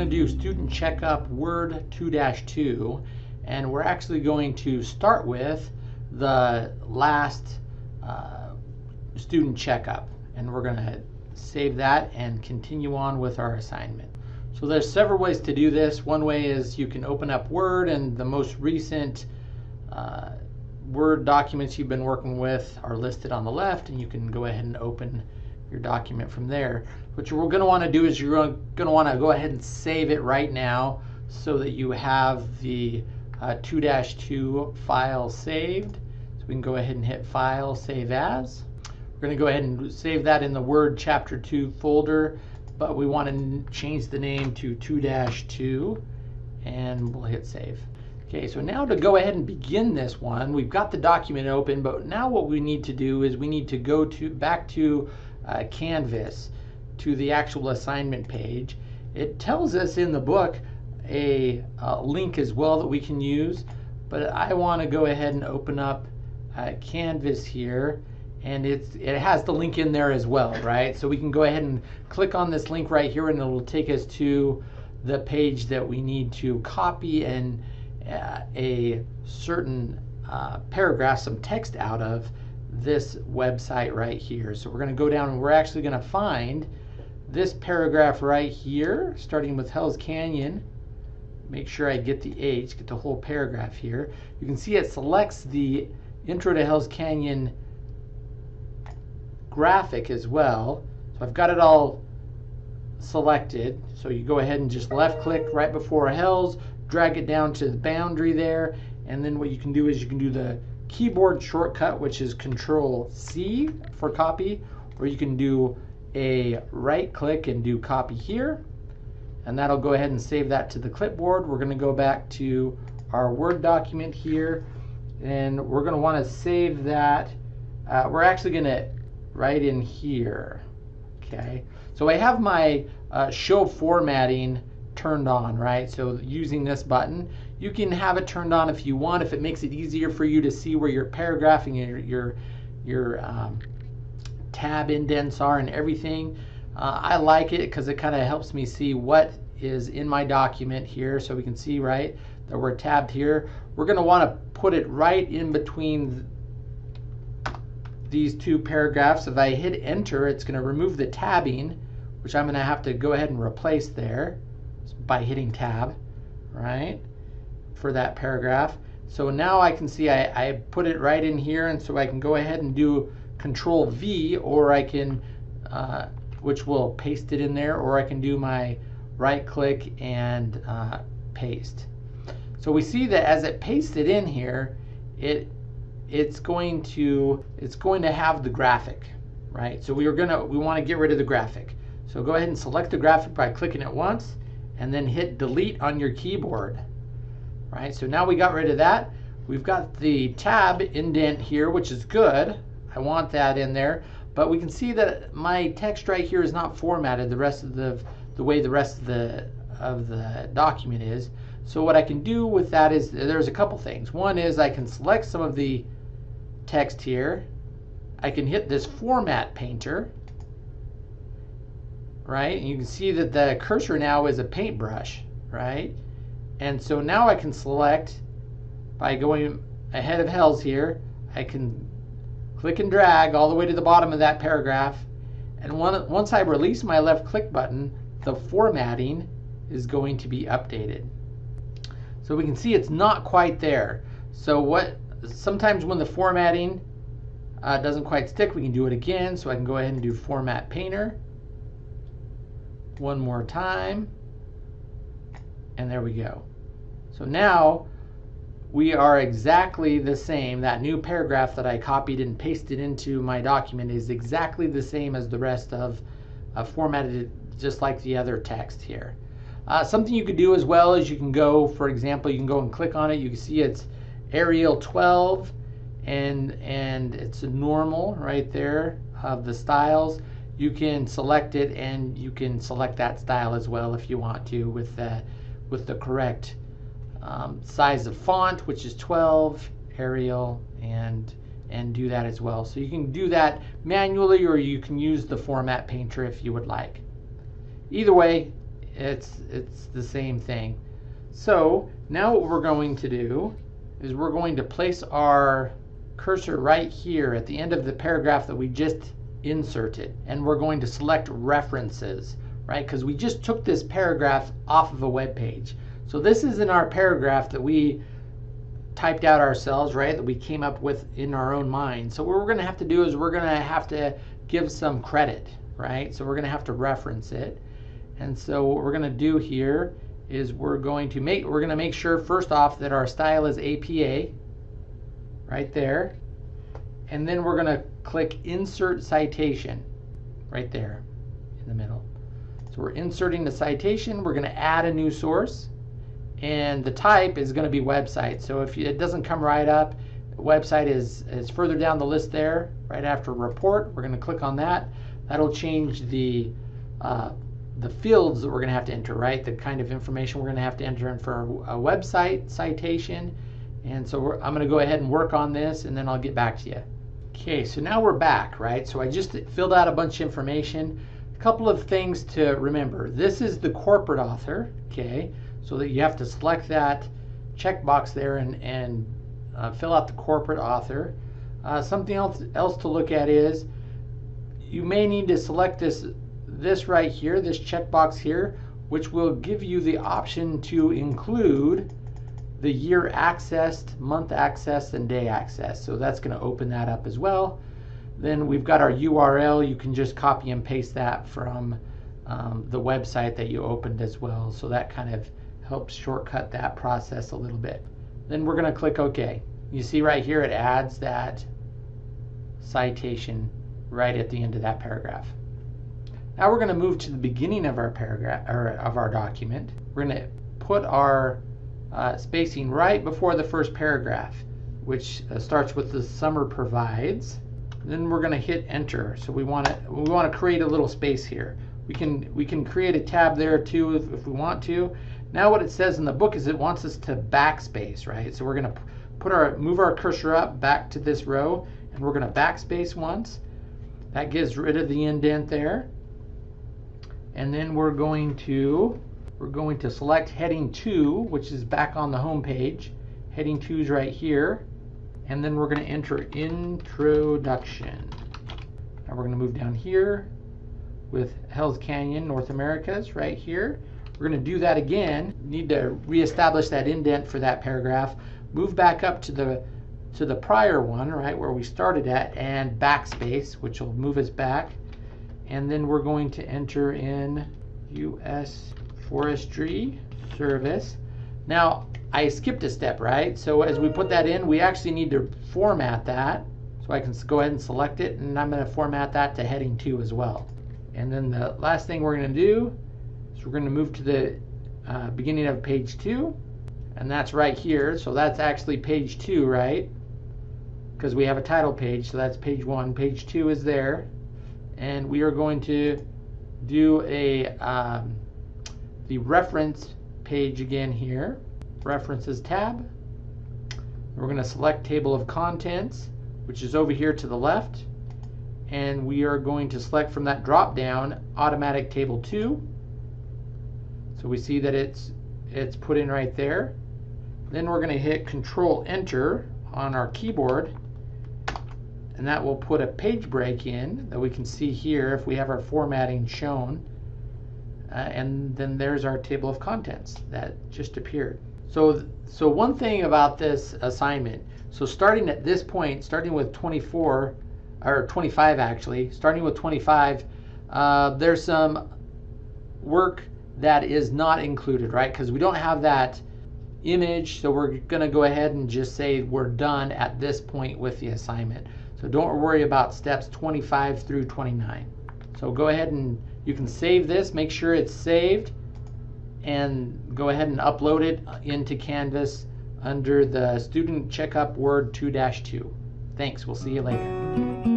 going to do student checkup Word 2-2 and we're actually going to start with the last uh, student checkup and we're going to save that and continue on with our assignment. So there's several ways to do this. One way is you can open up Word and the most recent uh, Word documents you've been working with are listed on the left and you can go ahead and open your document from there. What you're going to want to do is you're going to want to go ahead and save it right now so that you have the 2-2 uh, file saved. So we can go ahead and hit File, Save As. We're going to go ahead and save that in the Word Chapter 2 folder, but we want to change the name to 2-2 and we'll hit Save. Okay, so now to go ahead and begin this one, we've got the document open, but now what we need to do is we need to go to back to uh, Canvas to the actual assignment page. It tells us in the book a, a link as well that we can use, but I want to go ahead and open up uh, Canvas here and it's, it has the link in there as well, right? So we can go ahead and click on this link right here and it will take us to the page that we need to copy and uh, a certain uh, paragraph, some text out of this website right here. So we're going to go down and we're actually going to find this paragraph right here, starting with Hells Canyon. Make sure I get the H, get the whole paragraph here. You can see it selects the Intro to Hells Canyon graphic as well. So I've got it all selected. So you go ahead and just left click right before Hell's, drag it down to the boundary there, and then what you can do is you can do the keyboard shortcut, which is Control C for copy, or you can do a right click and do copy here. And that'll go ahead and save that to the clipboard. We're going to go back to our Word document here, and we're going to want to save that. Uh, we're actually going to write in here. Okay, so I have my uh, show formatting turned on, right? So using this button, you can have it turned on if you want, if it makes it easier for you to see where your paragraphing and your, your, your um, tab indents are and everything. Uh, I like it because it kind of helps me see what is in my document here so we can see, right, that we're tabbed here. We're going to want to put it right in between these two paragraphs. If I hit enter, it's going to remove the tabbing, which I'm going to have to go ahead and replace there by hitting tab, right? For that paragraph. So now I can see I, I put it right in here and so I can go ahead and do control V or I can, uh, which will paste it in there, or I can do my right click and uh, paste. So we see that as it pastes it in here, it it's going to it's going to have the graphic, right? So we are gonna we want to get rid of the graphic. So go ahead and select the graphic by clicking it once and then hit delete on your keyboard right? So now we got rid of that. We've got the tab indent here, which is good. I want that in there. But we can see that my text right here is not formatted the rest of the the way the rest of the of the document is. So what I can do with that is there's a couple things. One is I can select some of the text here. I can hit this format painter, right? And you can see that the cursor now is a paintbrush, right? And so now I can select by going ahead of Hells here, I can click and drag all the way to the bottom of that paragraph. And once I release my left click button, the formatting is going to be updated. So we can see it's not quite there. So what sometimes when the formatting uh, doesn't quite stick, we can do it again. So I can go ahead and do Format Painter one more time. And there we go. So now we are exactly the same. That new paragraph that I copied and pasted into my document is exactly the same as the rest of uh, formatted just like the other text here. Uh, something you could do as well is you can go, for example, you can go and click on it. You can see it's Arial 12 and, and it's normal right there of the styles. You can select it and you can select that style as well if you want to with the, with the correct um, size of font, which is 12, Arial, and and do that as well. So you can do that manually or you can use the format painter if you would like. Either way, it's it's the same thing. So now what we're going to do is we're going to place our cursor right here at the end of the paragraph that we just inserted and we're going to select references right? Because we just took this paragraph off of a web page. So this is in our paragraph that we typed out ourselves right? That we came up with in our own mind. So what we're going to have to do is we're going to have to give some credit right? So we're going to have to reference it. And so what we're going to do here is we're going to make we're going to make sure first off that our style is APA right there. And then we're going to click insert citation right there in the middle so we're inserting the citation we're going to add a new source and the type is going to be website so if it doesn't come right up website is is further down the list there right after report we're going to click on that that'll change the uh, the fields that we're going to have to enter, right? The kind of information we're going to have to enter in for a website citation. And so I'm going to go ahead and work on this and then I'll get back to you. Okay, so now we're back, right? So I just filled out a bunch of information. Couple of things to remember. This is the corporate author, okay? So that you have to select that checkbox there and, and uh, fill out the corporate author. Uh, something else, else to look at is you may need to select this this right here, this checkbox here, which will give you the option to include the year accessed, month accessed, and day accessed. So that's going to open that up as well. Then we've got our URL. You can just copy and paste that from um, the website that you opened as well. So that kind of helps shortcut that process a little bit. Then we're going to click OK. You see right here it adds that citation right at the end of that paragraph. Now we're going to move to the beginning of our paragraph or of our document. We're going to put our uh, spacing right before the first paragraph, which uh, starts with the summer provides. Then we're going to hit enter. So we want to we want to create a little space here. We can we can create a tab there too if, if we want to. Now what it says in the book is it wants us to backspace, right? So we're going to put our move our cursor up back to this row and we're going to backspace once. That gets rid of the indent there and then we're going to we're going to select heading 2 which is back on the home page heading 2 is right here and then we're going to enter introduction now we're going to move down here with Hells Canyon North Americas right here we're going to do that again need to reestablish that indent for that paragraph move back up to the to the prior one right where we started at and backspace which will move us back and then we're going to enter in U.S. Forestry Service. Now, I skipped a step, right? So as we put that in, we actually need to format that. So I can go ahead and select it, and I'm going to format that to heading 2 as well. And then the last thing we're going to do is we're going to move to the uh, beginning of page 2, and that's right here. So that's actually page 2, right? Because we have a title page, so that's page 1. Page 2 is there and we are going to do a um, the reference page again here references tab. We're going to select table of contents which is over here to the left. And we are going to select from that drop down automatic table 2 so we see that it's it's put in right there. Then we're going to hit control enter on our keyboard. And that will put a page break in that we can see here if we have our formatting shown. Uh, and then there's our table of contents that just appeared. So, so one thing about this assignment, so starting at this point, starting with 24, or 25 actually, starting with 25, uh, there's some work that is not included, right? Because we don't have that image, so we're going to go ahead and just say we're done at this point with the assignment. So don't worry about steps 25 through 29. So go ahead and you can save this, make sure it's saved, and go ahead and upload it uh, into Canvas under the Student Checkup Word 2-2. Thanks, we'll see you later.